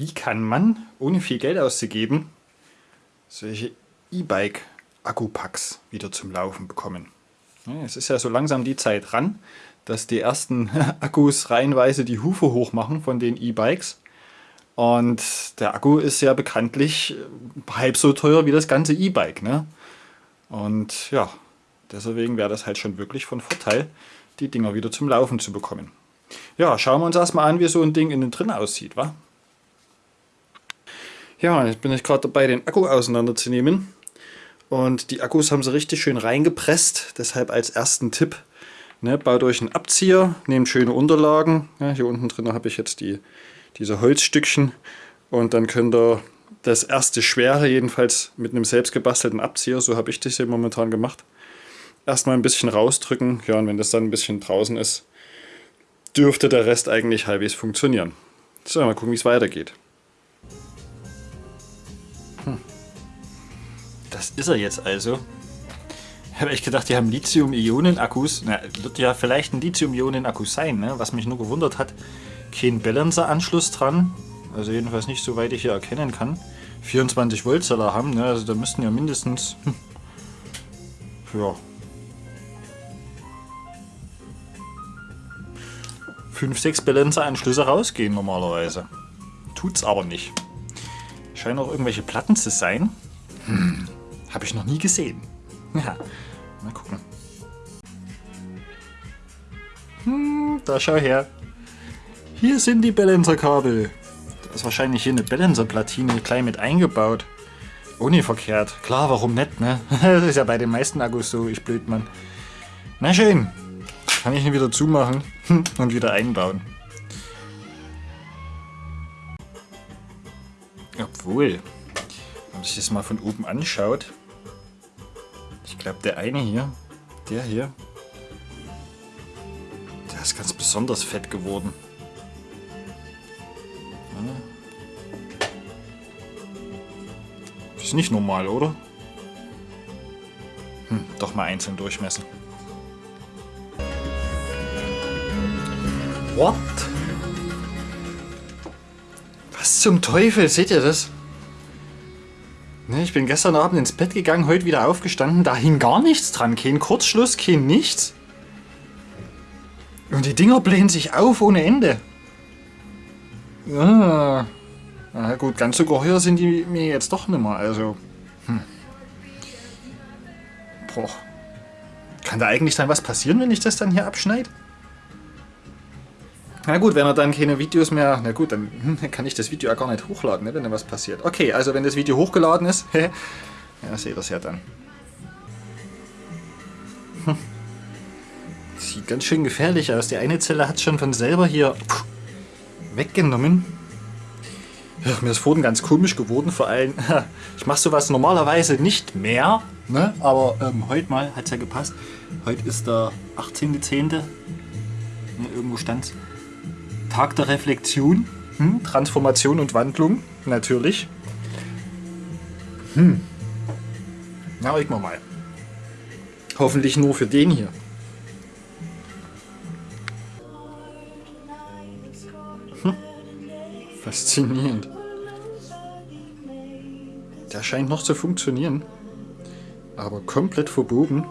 Wie kann man, ohne viel Geld auszugeben, solche E-Bike-Akkupacks wieder zum Laufen bekommen? es ist ja so langsam die Zeit ran, dass die ersten Akkus reihenweise die Hufe hochmachen von den E-Bikes. Und der Akku ist ja bekanntlich halb so teuer wie das ganze E-Bike. Ne? Und ja, deswegen wäre das halt schon wirklich von Vorteil, die Dinger wieder zum Laufen zu bekommen. Ja, schauen wir uns erstmal an, wie so ein Ding innen drin aussieht, wa? Ja, jetzt bin ich gerade dabei, den Akku auseinanderzunehmen. Und die Akkus haben sie richtig schön reingepresst. Deshalb als ersten Tipp, ne, baut euch einen Abzieher, nehmt schöne Unterlagen. Ja, hier unten drin habe ich jetzt die, diese Holzstückchen. Und dann könnt ihr das erste Schwere, jedenfalls mit einem selbst gebastelten Abzieher, so habe ich das hier momentan gemacht, erstmal ein bisschen rausdrücken. Ja, und wenn das dann ein bisschen draußen ist, dürfte der Rest eigentlich halbwegs funktionieren. So, mal gucken, wie es weitergeht. Das ist er jetzt also. Ich habe echt gedacht, die haben Lithium-Ionen-Akkus. wird ja vielleicht ein Lithium-Ionen-Akku sein, ne? was mich nur gewundert hat. Kein Balancer-Anschluss dran. Also jedenfalls nicht, soweit ich hier erkennen kann. 24 Volt soll er haben, ne? also da müssten ja mindestens... Hm, ja, 5, 6 Balancer-Anschlüsse rausgehen normalerweise. Tut's aber nicht. Scheinen auch irgendwelche Platten zu sein. Hm, habe ich noch nie gesehen. Ja, mal gucken. Hm, da schau her. Hier sind die Balancer-Kabel. Da ist wahrscheinlich hier eine Balancer-Platine gleich mit eingebaut. Ohne verkehrt. Klar, warum nicht, ne? Das ist ja bei den meisten Akkus so, ich blöd, Mann. Na schön. Kann ich ihn wieder zumachen und wieder einbauen. Obwohl, wenn man sich das mal von oben anschaut, glaube der eine hier, der hier, der ist ganz besonders fett geworden. Ist nicht normal, oder? Hm, doch mal einzeln durchmessen. What? Was zum Teufel? Seht ihr das? Ne, ich bin gestern Abend ins Bett gegangen, heute wieder aufgestanden. Da hing gar nichts dran. Kein Kurzschluss, kein nichts. Und die Dinger blähen sich auf ohne Ende. Ah. Na gut, ganz so geheuer sind die mir jetzt doch nicht mehr. Also, hm. Boah. Kann da eigentlich dann was passieren, wenn ich das dann hier abschneide? Na gut, wenn er dann keine Videos mehr... Na gut, dann hm, kann ich das Video ja gar nicht hochladen, ne, wenn da was passiert. Okay, also wenn das Video hochgeladen ist, ja, seht ihr es ja dann. Sieht ganz schön gefährlich aus. Die eine Zelle hat schon von selber hier weggenommen. Ja, mir ist vorhin ganz komisch geworden, vor allem, ich mache sowas normalerweise nicht mehr, ne? aber ähm, heute mal hat es ja gepasst. Heute ist der 18.10. Ne, irgendwo stand Tag der Reflexion, hm? Transformation und Wandlung, natürlich. Hm. Na, reden wir mal. Hoffentlich nur für den hier. Hm. Faszinierend. Der scheint noch zu funktionieren. Aber komplett verbogen.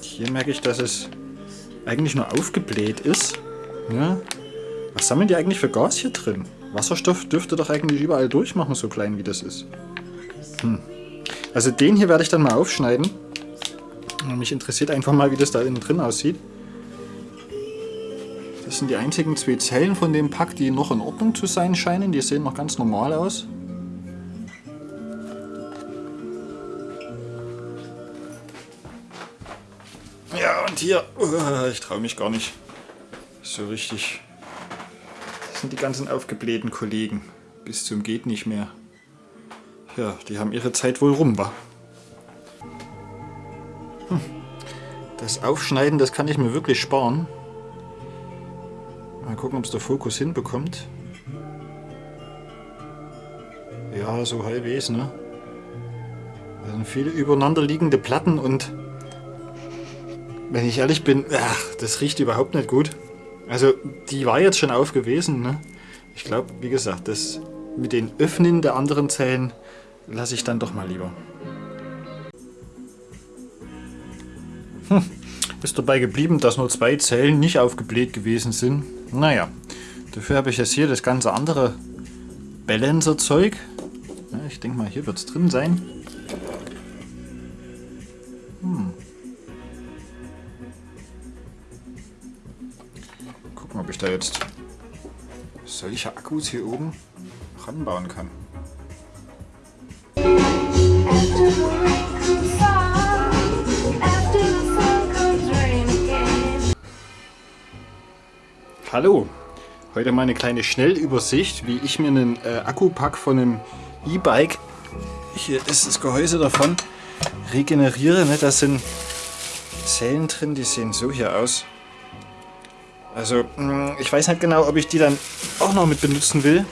Hier merke ich, dass es eigentlich nur aufgebläht ist. Ja. Was sammeln die eigentlich für Gas hier drin? Wasserstoff dürfte doch eigentlich überall durchmachen, so klein wie das ist. Hm. Also den hier werde ich dann mal aufschneiden. Mich interessiert einfach mal, wie das da innen drin aussieht. Das sind die einzigen zwei Zellen von dem Pack, die noch in Ordnung zu sein scheinen. Die sehen noch ganz normal aus. Und hier, uh, ich traue mich gar nicht so richtig. Das sind die ganzen aufgeblähten Kollegen. Bis zum geht nicht mehr. Ja, die haben ihre Zeit wohl rum, wa? Hm. Das Aufschneiden, das kann ich mir wirklich sparen. Mal gucken, ob es der Fokus hinbekommt. Ja, so halbwegs, ne? Da sind viele übereinander liegende Platten und wenn ich ehrlich bin, ach, das riecht überhaupt nicht gut. Also die war jetzt schon auf gewesen. Ne? Ich glaube, wie gesagt, das mit den Öffnen der anderen Zellen lasse ich dann doch mal lieber. Hm, ist dabei geblieben, dass nur zwei Zellen nicht aufgebläht gewesen sind. Naja, dafür habe ich jetzt hier das ganze andere Balancer-Zeug. Ich denke mal, hier wird es drin sein. Ich da jetzt solche Akkus hier oben ranbauen kann. Hallo, heute mal eine kleine Schnellübersicht, wie ich mir einen äh, Akkupack von einem E-Bike, hier ist das Gehäuse davon, regeneriere. Ne? Da sind Zellen drin, die sehen so hier aus. Also hm, ich weiß nicht genau, ob ich die dann auch noch mit benutzen will.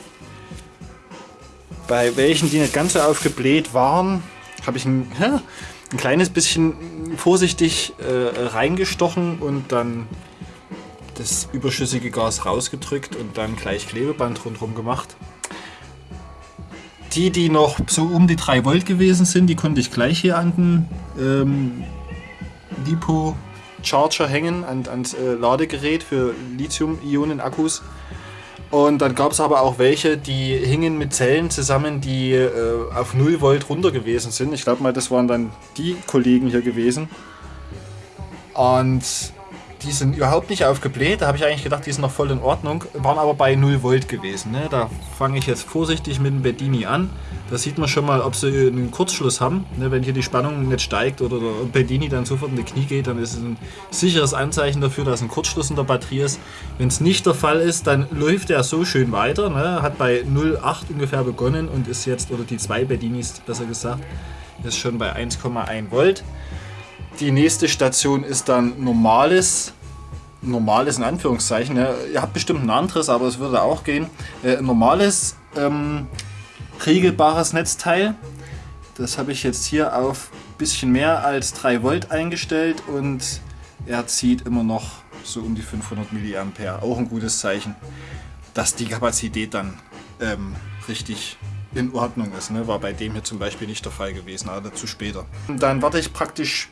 Bei welchen, die nicht ganz so aufgebläht waren, habe ich ein, ein kleines bisschen vorsichtig äh, reingestochen und dann das überschüssige Gas rausgedrückt und dann gleich Klebeband rundherum gemacht. Die, die noch so um die 3 Volt gewesen sind, die konnte ich gleich hier an den ähm, Lipo Charger hängen, an, ans äh, Ladegerät für Lithium-Ionen-Akkus. Und dann gab es aber auch welche, die hingen mit Zellen zusammen, die äh, auf 0 Volt runter gewesen sind. Ich glaube mal, das waren dann die Kollegen hier gewesen. Und die sind überhaupt nicht aufgebläht. Da habe ich eigentlich gedacht, die sind noch voll in Ordnung. Waren aber bei 0 Volt gewesen. Ne? Da fange ich jetzt vorsichtig mit dem Bedini an. Da sieht man schon mal, ob sie einen Kurzschluss haben. Ne? Wenn hier die Spannung nicht steigt oder der Bedini dann sofort in die Knie geht, dann ist es ein sicheres Anzeichen dafür, dass ein Kurzschluss in der Batterie ist. Wenn es nicht der Fall ist, dann läuft er so schön weiter. Ne? Hat bei 0,8 ungefähr begonnen und ist jetzt, oder die zwei Bedinis besser gesagt, ist schon bei 1,1 Volt. Die nächste Station ist dann normales normales in Anführungszeichen. Ja, ihr habt bestimmt ein anderes, aber es würde auch gehen. Äh, normales ähm, regelbares Netzteil. Das habe ich jetzt hier auf ein bisschen mehr als 3 Volt eingestellt und er zieht immer noch so um die 500 mA. Auch ein gutes Zeichen, dass die Kapazität dann ähm, richtig in Ordnung ist. Ne? War bei dem hier zum Beispiel nicht der Fall gewesen, aber dazu später. Und dann warte ich praktisch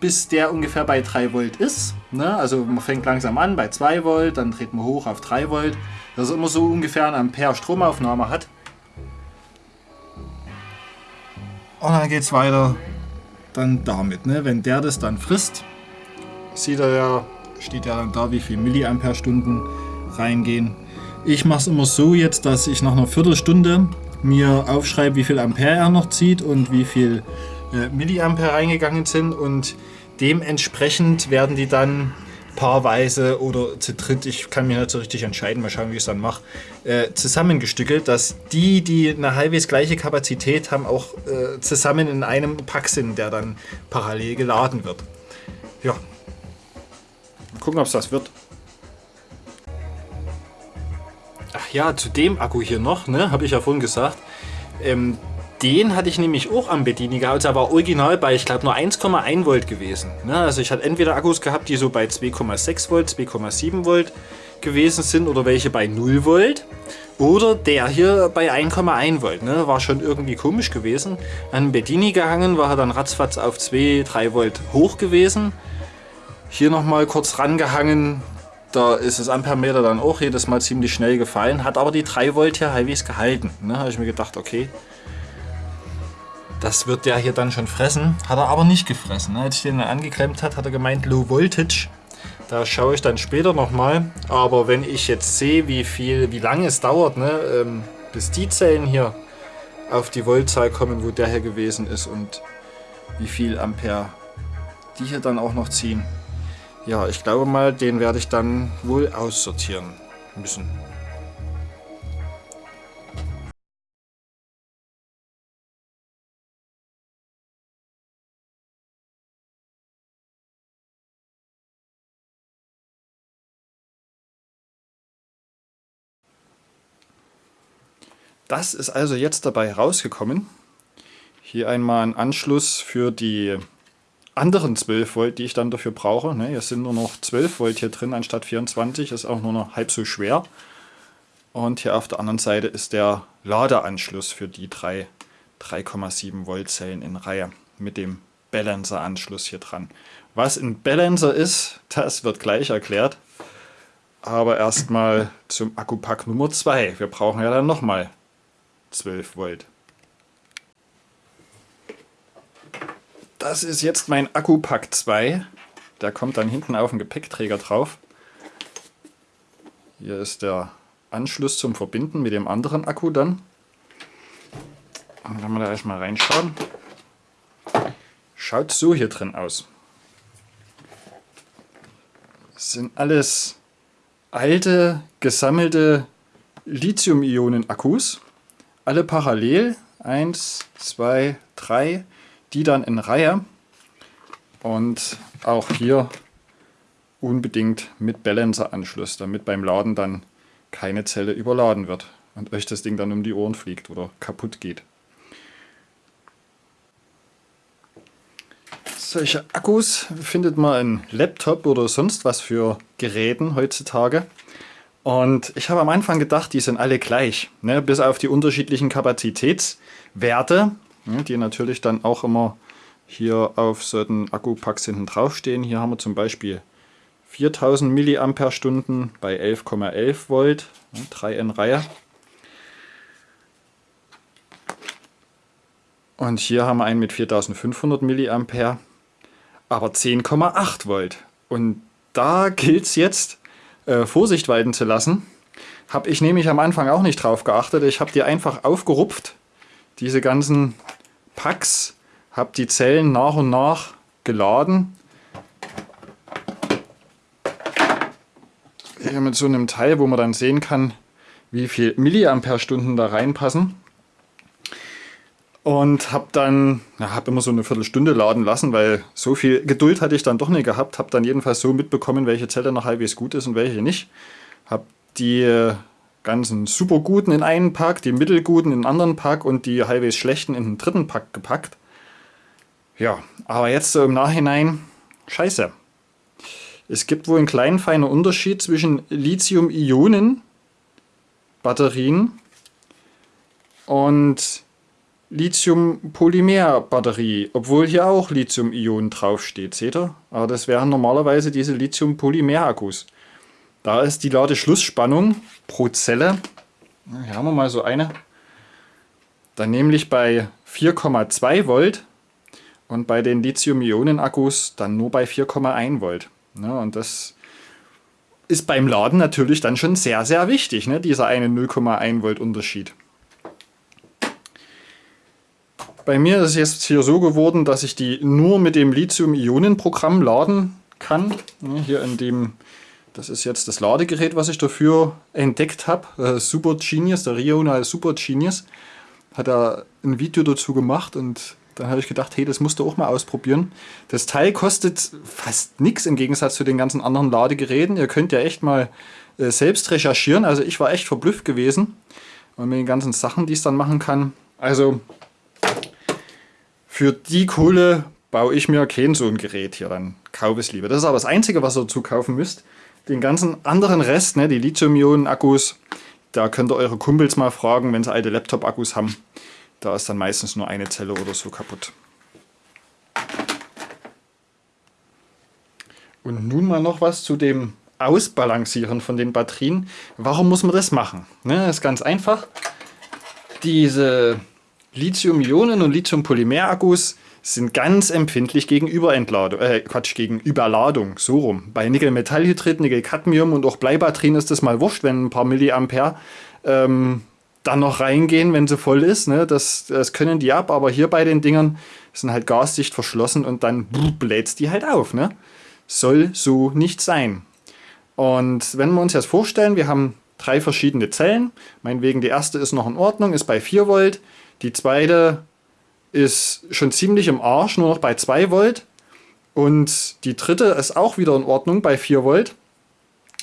bis der ungefähr bei 3 Volt ist. Ne? Also man fängt langsam an bei 2 Volt, dann dreht man hoch auf 3 Volt. Dass er immer so ungefähr ein Ampere Stromaufnahme hat. Und dann geht es weiter dann damit. Ne? Wenn der das dann frisst, sieht er ja, steht ja dann da, wie viel Milliampere-Stunden reingehen. Ich mache es immer so jetzt, dass ich nach einer Viertelstunde mir aufschreibe, wie viel Ampere er noch zieht und wie viel äh, Milliampere reingegangen sind und Dementsprechend werden die dann paarweise oder zu dritt, ich kann mir nicht so richtig entscheiden, mal schauen, wie ich es dann mache, äh, zusammengestückelt, dass die, die eine halbwegs gleiche Kapazität haben, auch äh, zusammen in einem Pack sind, der dann parallel geladen wird. Ja, gucken, ob es das wird. Ach ja, zu dem Akku hier noch, ne, habe ich ja vorhin gesagt, ähm, den hatte ich nämlich auch am Bedini gehabt. Also er war original bei, ich glaube, nur 1,1 Volt gewesen. Ne? Also ich hatte entweder Akkus gehabt, die so bei 2,6 Volt, 2,7 Volt gewesen sind oder welche bei 0 Volt. Oder der hier bei 1,1 Volt. Ne? War schon irgendwie komisch gewesen. An Bedini gehangen, war er dann ratzfatz auf 2, 3 Volt hoch gewesen. Hier nochmal kurz rangehangen. Da ist das Ampermeter dann auch jedes Mal ziemlich schnell gefallen. Hat aber die 3 Volt hier halbwegs gehalten. Ne? habe ich mir gedacht, okay, das wird der hier dann schon fressen. Hat er aber nicht gefressen. Ne? Als ich den angeklemmt hat, hat er gemeint Low Voltage. Da schaue ich dann später nochmal. Aber wenn ich jetzt sehe, wie viel, wie lange es dauert, ne, ähm, bis die Zellen hier auf die Voltzahl kommen, wo der hier gewesen ist und wie viel Ampere die hier dann auch noch ziehen. Ja, ich glaube mal, den werde ich dann wohl aussortieren müssen. Das ist also jetzt dabei rausgekommen. Hier einmal ein Anschluss für die anderen 12 Volt, die ich dann dafür brauche. Ne, es sind nur noch 12 Volt hier drin anstatt 24, ist auch nur noch halb so schwer. Und hier auf der anderen Seite ist der Ladeanschluss für die drei 3,7 Volt Zellen in Reihe mit dem Balancer-Anschluss hier dran. Was ein Balancer ist, das wird gleich erklärt. Aber erstmal zum Akkupack Nummer 2. Wir brauchen ja dann nochmal 12 Volt. Das ist jetzt mein Akkupack 2. Der kommt dann hinten auf den Gepäckträger drauf. Hier ist der Anschluss zum Verbinden mit dem anderen Akku dann. Und wenn wir da erstmal reinschauen, schaut so hier drin aus. Das sind alles alte, gesammelte Lithium-Ionen-Akkus. Alle parallel. Eins, zwei, drei. Die dann in Reihe. Und auch hier unbedingt mit Balancer-Anschluss, damit beim Laden dann keine Zelle überladen wird und euch das Ding dann um die Ohren fliegt oder kaputt geht. Solche Akkus findet man in Laptop oder sonst was für Geräten heutzutage. Und ich habe am Anfang gedacht, die sind alle gleich, ne? bis auf die unterschiedlichen Kapazitätswerte? Die natürlich dann auch immer hier auf solchen Akkupacks hinten draufstehen. Hier haben wir zum Beispiel 4000 mAh bei 11,11 Volt, 3 in Reihe. Und hier haben wir einen mit 4500 mA, aber 10,8 Volt. Und da gilt es jetzt, äh, Vorsicht walten zu lassen. Habe ich nämlich am Anfang auch nicht drauf geachtet. Ich habe die einfach aufgerupft, diese ganzen Packs, habe die Zellen nach und nach geladen hier mit so einem Teil, wo man dann sehen kann, wie viel Milliampere-Stunden da reinpassen. Und habe dann, ja, habe immer so eine Viertelstunde laden lassen, weil so viel Geduld hatte ich dann doch nicht gehabt. Habe dann jedenfalls so mitbekommen, welche Zelle noch halbwegs gut ist und welche nicht. Habe die ganzen super guten in einen Pack, die mittelguten in einen anderen Pack und die halbwegs schlechten in den dritten Pack gepackt. Ja, aber jetzt so im Nachhinein, scheiße. Es gibt wohl einen kleinen feinen Unterschied zwischen Lithium-Ionen-Batterien und Lithium-Polymer-Batterie, obwohl hier auch Lithium-Ionen draufsteht, seht ihr? Aber das wären normalerweise diese Lithium-Polymer-Akkus. Da ist die Ladeschlussspannung pro Zelle, hier haben wir mal so eine, dann nämlich bei 4,2 Volt und bei den Lithium-Ionen-Akkus dann nur bei 4,1 Volt. Ne? Und das ist beim Laden natürlich dann schon sehr, sehr wichtig, ne? dieser eine 0,1 Volt Unterschied. Bei mir ist es jetzt hier so geworden, dass ich die nur mit dem Lithium-Ionen-Programm laden kann. Ne? Hier in dem, das ist jetzt das Ladegerät, was ich dafür entdeckt habe. Äh, Super Genius, der Rional Super Genius, hat da ein Video dazu gemacht und dann habe ich gedacht, hey, das musst du auch mal ausprobieren. Das Teil kostet fast nichts im Gegensatz zu den ganzen anderen Ladegeräten. Ihr könnt ja echt mal äh, selbst recherchieren. Also ich war echt verblüfft gewesen. Und mit den ganzen Sachen, die es dann machen kann. Also für die Kohle baue ich mir kein so ein Gerät hier. Dann kaufe es lieber. Das ist aber das Einzige, was ihr dazu kaufen müsst. Den ganzen anderen Rest, ne, die Lithium-Ionen-Akkus, da könnt ihr eure Kumpels mal fragen, wenn sie alte Laptop-Akkus haben. Da ist dann meistens nur eine Zelle oder so kaputt. Und nun mal noch was zu dem Ausbalancieren von den Batterien. Warum muss man das machen? Ne, das ist ganz einfach. Diese Lithium-Ionen- und Lithium-Polymer-Akkus sind ganz empfindlich gegen Überentladung, äh, Quatsch, gegen Überladung, so rum. Bei Nickel-Metallhydrid, Nickel-Cadmium und auch Bleibatterien ist das mal wurscht, wenn ein paar Milliampere ähm, dann noch reingehen, wenn sie voll ist. Ne? Das, das können die ab, aber hier bei den Dingern sind halt gasdicht verschlossen und dann bläht die halt auf. Ne? Soll so nicht sein. Und wenn wir uns jetzt vorstellen, wir haben drei verschiedene Zellen. Meinetwegen die erste ist noch in Ordnung, ist bei 4 Volt. Die zweite ist schon ziemlich im Arsch, nur noch bei 2 Volt. Und die dritte ist auch wieder in Ordnung bei 4 Volt.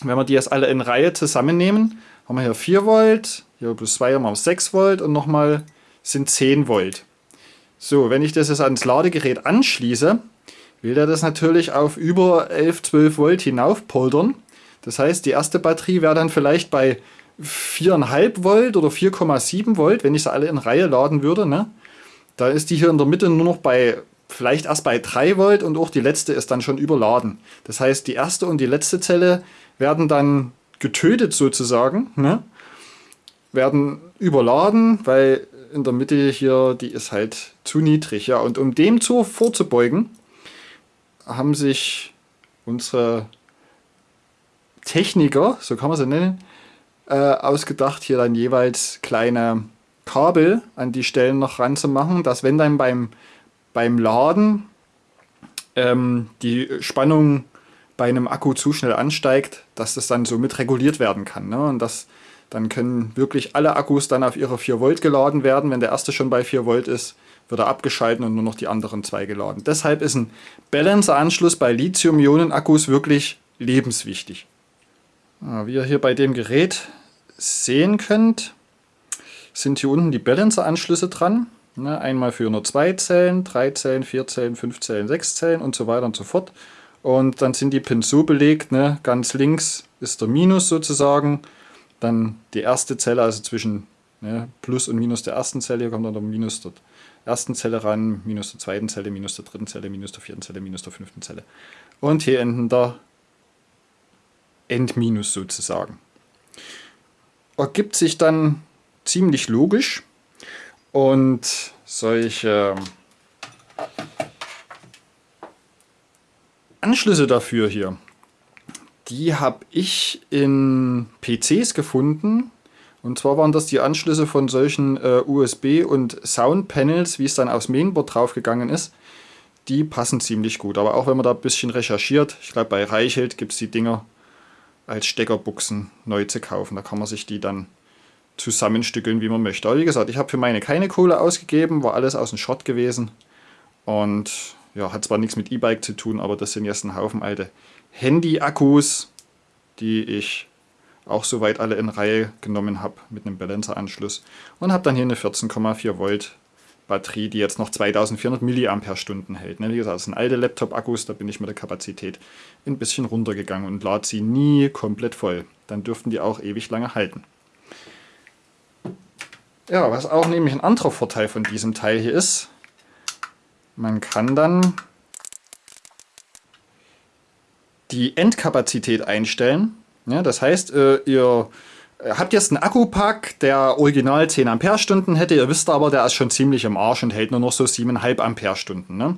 Wenn wir die jetzt alle in Reihe zusammennehmen, haben wir hier 4 Volt, hier plus 2 haben wir 6 Volt und nochmal sind 10 Volt. So, wenn ich das jetzt ans Ladegerät anschließe, will der das natürlich auf über 11, 12 Volt hinauf poldern. Das heißt, die erste Batterie wäre dann vielleicht bei 4,5 Volt oder 4,7 Volt, wenn ich sie alle in Reihe laden würde. Ne? Da ist die hier in der Mitte nur noch bei, vielleicht erst bei 3 Volt und auch die letzte ist dann schon überladen. Das heißt, die erste und die letzte Zelle werden dann getötet sozusagen, ne? werden überladen, weil in der Mitte hier, die ist halt zu niedrig. Ja, und um dem zu vorzubeugen, haben sich unsere Techniker, so kann man sie nennen, äh, ausgedacht, hier dann jeweils kleine Kabel an die Stellen noch ranzumachen, dass wenn dann beim, beim Laden ähm, die Spannung bei einem Akku zu schnell ansteigt, dass das dann somit reguliert werden kann. Ne? Und das, dann können wirklich alle Akkus dann auf ihre 4 Volt geladen werden. Wenn der erste schon bei 4 Volt ist, wird er abgeschalten und nur noch die anderen zwei geladen. Deshalb ist ein Balancer-Anschluss bei Lithium-Ionen-Akkus wirklich lebenswichtig. Wie ihr hier bei dem Gerät sehen könnt, sind hier unten die Balancer-Anschlüsse dran. Ne, einmal für nur zwei Zellen, drei Zellen, vier Zellen, fünf Zellen, sechs Zellen und so weiter und so fort. Und dann sind die Pins so belegt, ne, ganz links ist der Minus sozusagen, dann die erste Zelle, also zwischen ne, Plus und Minus der ersten Zelle, hier kommt dann der Minus der ersten Zelle ran, Minus der zweiten Zelle, Minus der dritten Zelle, Minus der vierten Zelle, Minus der fünften Zelle. Und hier enden der Endminus sozusagen. Ergibt sich dann ziemlich logisch und solche Anschlüsse dafür hier, die habe ich in PCs gefunden. Und zwar waren das die Anschlüsse von solchen äh, USB- und Soundpanels, wie es dann aufs Mainboard draufgegangen ist. Die passen ziemlich gut. Aber auch wenn man da ein bisschen recherchiert, ich glaube bei Reichelt gibt es die Dinger als Steckerbuchsen neu zu kaufen. Da kann man sich die dann zusammenstückeln, wie man möchte. Aber wie gesagt, ich habe für meine keine Kohle ausgegeben, war alles aus dem Schrott gewesen. Und ja, hat zwar nichts mit E-Bike zu tun, aber das sind jetzt ein Haufen alte Handy-Akkus, die ich auch soweit alle in Reihe genommen habe mit einem Balancer-Anschluss. Und habe dann hier eine 14,4 Volt Batterie, die jetzt noch 2400 mAh hält. Ne? Wie gesagt, das sind alte Laptop-Akkus, da bin ich mit der Kapazität ein bisschen runtergegangen und lade sie nie komplett voll. Dann dürften die auch ewig lange halten. Ja, was auch nämlich ein anderer Vorteil von diesem Teil hier ist, man kann dann die Endkapazität einstellen. Ja, das heißt, äh, ihr äh, habt jetzt einen Akkupack, der original 10 Ampere-Stunden hätte, ihr wisst aber, der ist schon ziemlich im Arsch und hält nur noch so 7,5 Ampere-Stunden. Ne?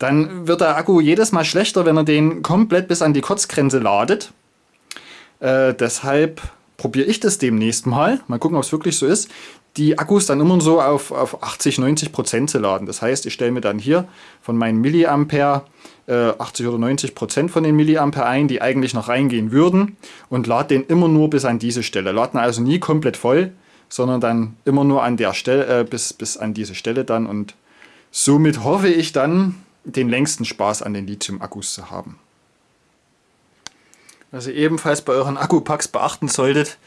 Dann wird der Akku jedes Mal schlechter, wenn er den komplett bis an die Kurzgrenze ladet. Äh, deshalb probiere ich das demnächst mal. Mal gucken, ob es wirklich so ist. Die Akkus dann immer so auf, auf 80, 90 Prozent zu laden. Das heißt, ich stelle mir dann hier von meinen Milliampere äh, 80 oder 90 Prozent von den Milliampere ein, die eigentlich noch reingehen würden und lade den immer nur bis an diese Stelle. Laden also nie komplett voll, sondern dann immer nur an der Stelle, äh, bis, bis an diese Stelle dann und somit hoffe ich dann, den längsten Spaß an den Lithium-Akkus zu haben. Was ihr ebenfalls bei euren Akkupacks beachten solltet,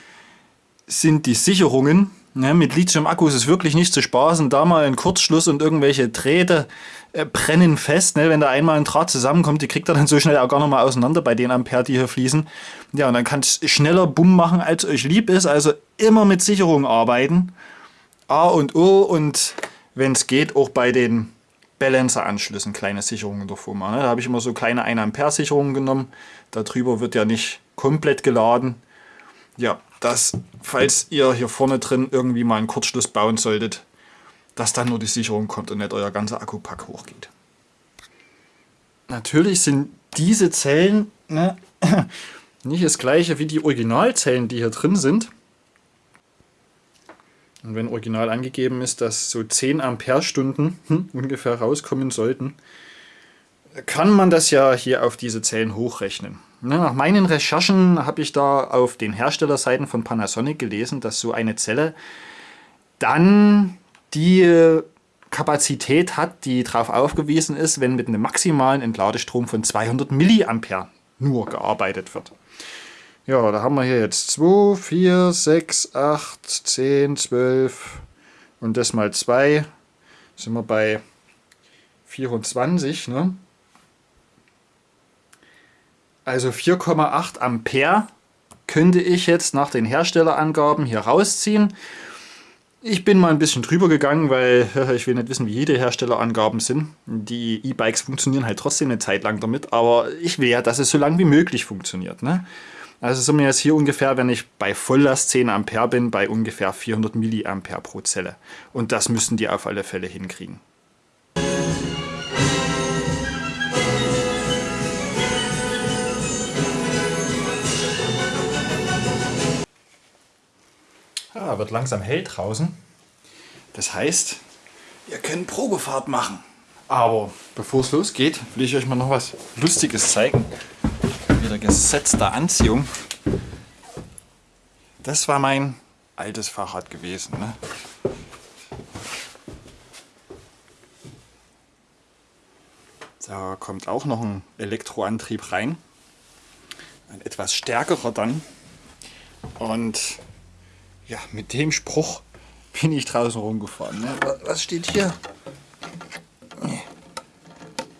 sind die Sicherungen. Ja, mit Lithium-Akkus ist wirklich nicht zu spaßen. Da mal ein Kurzschluss und irgendwelche Drähte äh, brennen fest. Ne? Wenn da einmal ein Draht zusammenkommt, die kriegt er dann so schnell auch gar noch mal auseinander bei den Ampere, die hier fließen. Ja, und dann kann es schneller Bumm machen, als euch lieb ist. Also immer mit Sicherung arbeiten. A und O und wenn es geht, auch bei den Balancer-Anschlüssen kleine Sicherungen davor machen. Ne? Da habe ich immer so kleine 1 Ampere Sicherungen genommen. Darüber wird ja nicht komplett geladen. Ja, dass, falls ihr hier vorne drin irgendwie mal einen Kurzschluss bauen solltet, dass dann nur die Sicherung kommt und nicht euer ganzer Akkupack hochgeht. Natürlich sind diese Zellen ne, nicht das gleiche wie die Originalzellen, die hier drin sind. Und wenn original angegeben ist, dass so 10 Ampere-Stunden hm, ungefähr rauskommen sollten, kann man das ja hier auf diese Zellen hochrechnen. Nach meinen Recherchen habe ich da auf den Herstellerseiten von Panasonic gelesen, dass so eine Zelle dann die Kapazität hat, die darauf aufgewiesen ist, wenn mit einem maximalen Entladestrom von 200 mA nur gearbeitet wird. Ja, da haben wir hier jetzt 2, 4, 6, 8, 10, 12 und das mal 2 sind wir bei 24. Ne? Also 4,8 Ampere könnte ich jetzt nach den Herstellerangaben hier rausziehen. Ich bin mal ein bisschen drüber gegangen, weil ich will nicht wissen, wie jede Herstellerangaben sind. Die E-Bikes funktionieren halt trotzdem eine Zeit lang damit, aber ich will ja, dass es so lange wie möglich funktioniert. Ne? Also sind wir jetzt hier ungefähr, wenn ich bei Volllast 10 Ampere bin, bei ungefähr 400 Milliampere pro Zelle. Und das müssen die auf alle Fälle hinkriegen. Ja, wird langsam hell draußen. Das heißt, wir können Probefahrt machen. Aber bevor es losgeht, will ich euch mal noch was Lustiges zeigen. Wieder gesetzter Anziehung. Das war mein altes Fahrrad gewesen. Ne? Da kommt auch noch ein Elektroantrieb rein. Ein etwas stärkerer dann. Und ja, mit dem Spruch bin ich draußen rumgefahren. Ne? Was steht hier?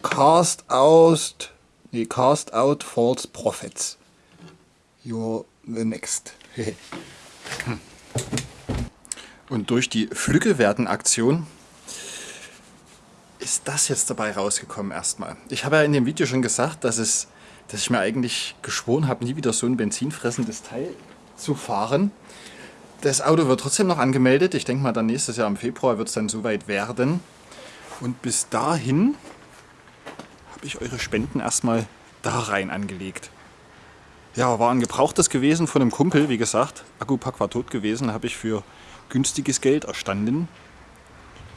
Cast out, nee, cast out false prophets. You're the next. Und durch die Flüggewerden-Aktion ist das jetzt dabei rausgekommen erstmal. Ich habe ja in dem Video schon gesagt, dass, es, dass ich mir eigentlich geschworen habe, nie wieder so ein benzinfressendes Teil zu fahren. Das Auto wird trotzdem noch angemeldet. Ich denke mal, dann nächstes Jahr im Februar wird es dann soweit werden. Und bis dahin habe ich eure Spenden erstmal da rein angelegt. Ja, war ein gebrauchtes gewesen von einem Kumpel, wie gesagt. Akkupack war tot gewesen, habe ich für günstiges Geld erstanden.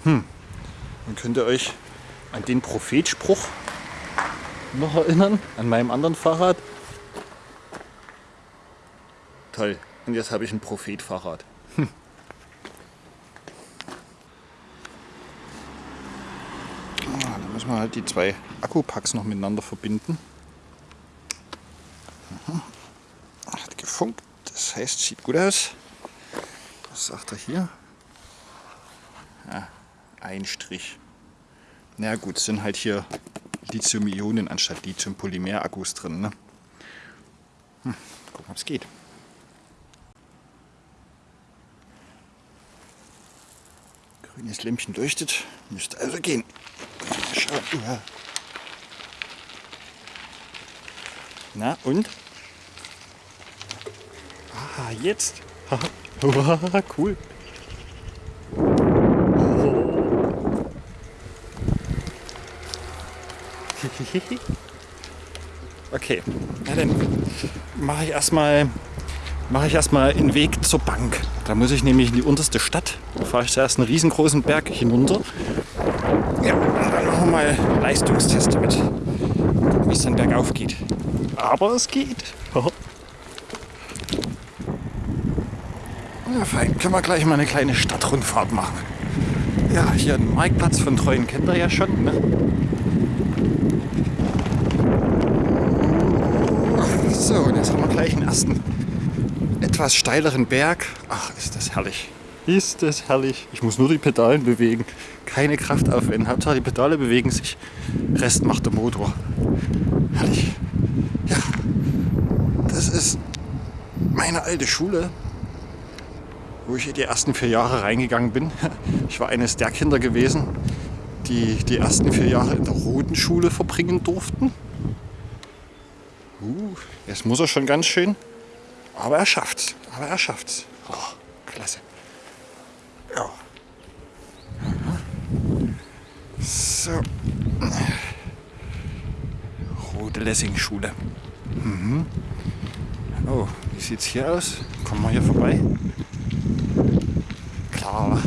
Hm, dann könnt ihr euch an den Prophetspruch noch erinnern, an meinem anderen Fahrrad. Toll. Und jetzt habe ich ein Prophet-Fahrrad. Hm. Ah, da müssen wir halt die zwei Akkupacks noch miteinander verbinden. Hat gefunkt, das heißt, sieht gut aus. Was sagt er hier? Ja, ein Strich. Na gut, sind halt hier Lithium-Ionen anstatt Lithium-Polymer-Akkus drin. Ne? Hm, gucken, ob es geht. Grünes Lämpchen leuchtet. Müsste also gehen. Schauen. Na und? Ah, jetzt. cool. okay, na dann mache ich erstmal mache ich erstmal einen Weg zur Bank. Da muss ich nämlich in die unterste Stadt. Da fahre ich zuerst einen riesengroßen Berg hinunter. Ja, und dann machen wir mal Leistungstest damit. Gucken, wie es dann bergauf geht. Aber es geht. ja, fein. Können wir gleich mal eine kleine Stadtrundfahrt machen. Ja, hier ein Marktplatz von Treuen kennt ihr ja schon. Ne? So, und jetzt haben wir gleich einen ersten etwas steileren Berg. Ach, ist das herrlich. Ist das herrlich. Ich muss nur die Pedalen bewegen. Keine Kraft aufwenden. Hauptsache die Pedale bewegen sich. Rest macht der Motor. Herrlich. Ja, das ist meine alte Schule, wo ich die ersten vier Jahre reingegangen bin. Ich war eines der Kinder gewesen, die die ersten vier Jahre in der roten Schule verbringen durften. Uh, jetzt muss er schon ganz schön aber er schafft's. Aber er schafft's. Oh, klasse. Ja. So. Rote Lessing-Schule. Mhm. Oh, wie sieht's hier aus? Kommen wir hier vorbei? Klar.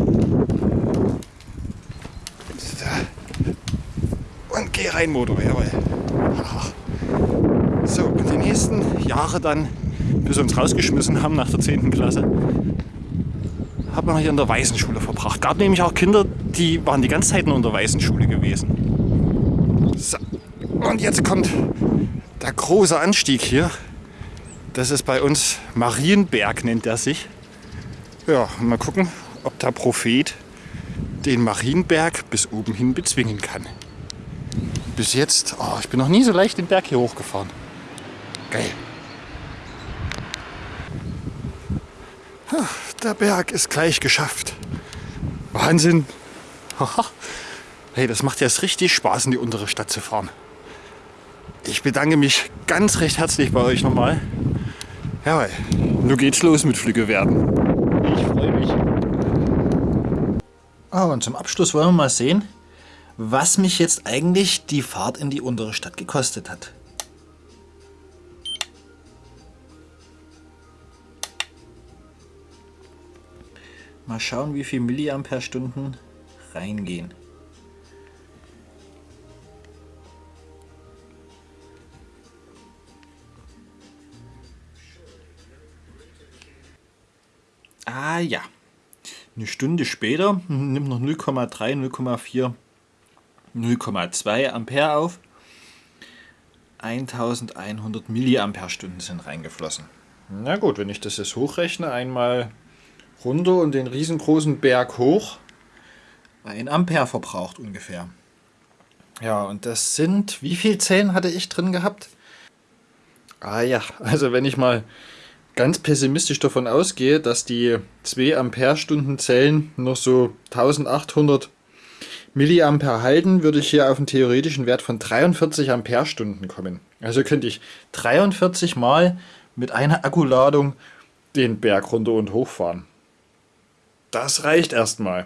Und geh rein, Motor, jawohl. So, und die nächsten Jahre dann bis wir uns rausgeschmissen haben nach der 10. Klasse, hat man hier in der Waisenschule verbracht. Gab nämlich auch Kinder, die waren die ganze Zeit nur in der Waisenschule gewesen. So. Und jetzt kommt der große Anstieg hier. Das ist bei uns Marienberg, nennt er sich. Ja, mal gucken, ob der Prophet den Marienberg bis oben hin bezwingen kann. Bis jetzt, oh, ich bin noch nie so leicht den Berg hier hochgefahren. Geil. Der Berg ist gleich geschafft. Wahnsinn. Hey, das macht jetzt richtig Spaß, in die untere Stadt zu fahren. Ich bedanke mich ganz recht herzlich bei euch nochmal. Jawohl, nun geht's los mit Flügge werden. Ich freue mich. Oh, und zum Abschluss wollen wir mal sehen, was mich jetzt eigentlich die Fahrt in die untere Stadt gekostet hat. Mal schauen, wie viel Milliampere-Stunden reingehen. Ah ja, eine Stunde später nimmt noch 0,3, 0,4, 0,2 Ampere auf. 1100 Milliampere-Stunden sind reingeflossen. Na gut, wenn ich das jetzt hochrechne, einmal runter und den riesengroßen Berg hoch, ein Ampere verbraucht ungefähr. Ja, und das sind, wie viel Zellen hatte ich drin gehabt? Ah ja, also wenn ich mal ganz pessimistisch davon ausgehe, dass die 2 Ampere-Stunden Zellen noch so 1800 Milliampere halten, würde ich hier auf einen theoretischen Wert von 43 Ampere-Stunden kommen. Also könnte ich 43 Mal mit einer Akkuladung den Berg runter und hoch fahren. Das reicht erstmal.